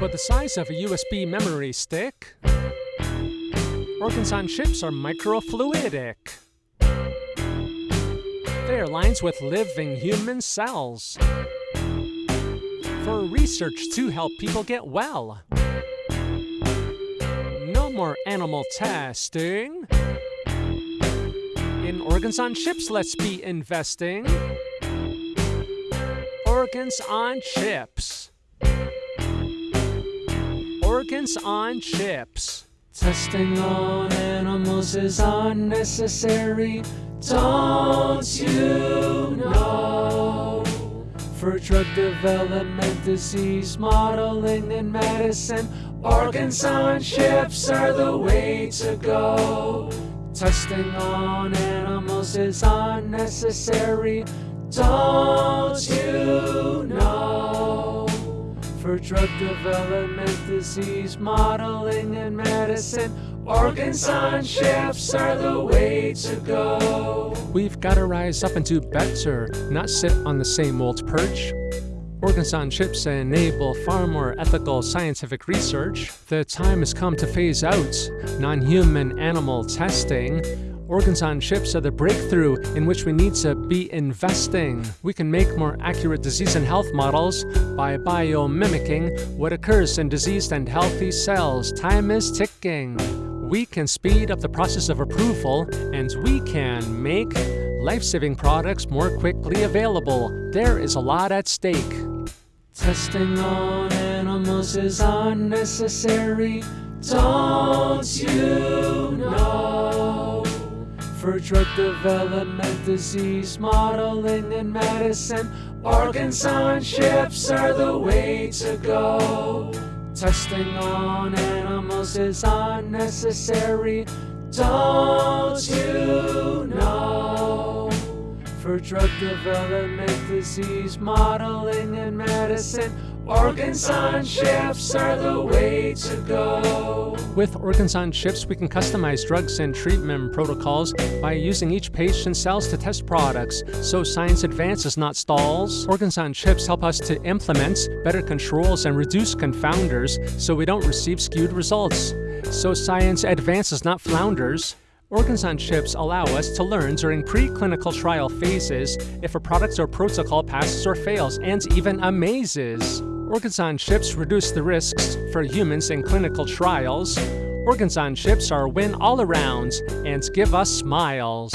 but the size of a USB memory stick. Organs on chips are microfluidic. They are lines with living human cells for research to help people get well. No more animal testing. In organs on chips, let's be investing. Organs on chips. Organs on chips. Testing on animals is unnecessary. Don't you know? For drug development, disease modeling, and medicine, organs on chips are the way to go. Testing on animals is unnecessary. Don't you know? For drug development, disease modeling, and medicine, organs on chips are the way to go. We've got to rise up and do better, not sit on the same old perch. Organs on chips enable far more ethical scientific research. The time has come to phase out non human animal testing. Organs on chips are the breakthrough in which we need to be investing. We can make more accurate disease and health models by biomimicking what occurs in diseased and healthy cells. Time is ticking. We can speed up the process of approval and we can make life-saving products more quickly available. There is a lot at stake. Testing on animals is unnecessary. Don't you know? For drug development, disease modeling, and medicine, organs on chips are the way to go. Testing on animals is unnecessary. Don't you know? For drug development, disease modeling, and medicine, organs on chips are the way to go. With organs on chips, we can customize drugs and treatment protocols by using each patient's cells to test products, so science advances, not stalls. Organs on chips help us to implement better controls and reduce confounders so we don't receive skewed results. So science advances, not flounders. Organs on chips allow us to learn during preclinical trial phases if a product or protocol passes or fails, and even amazes. Organs on chips reduce the risks for humans in clinical trials. Organs on chips are a win all around and give us smiles.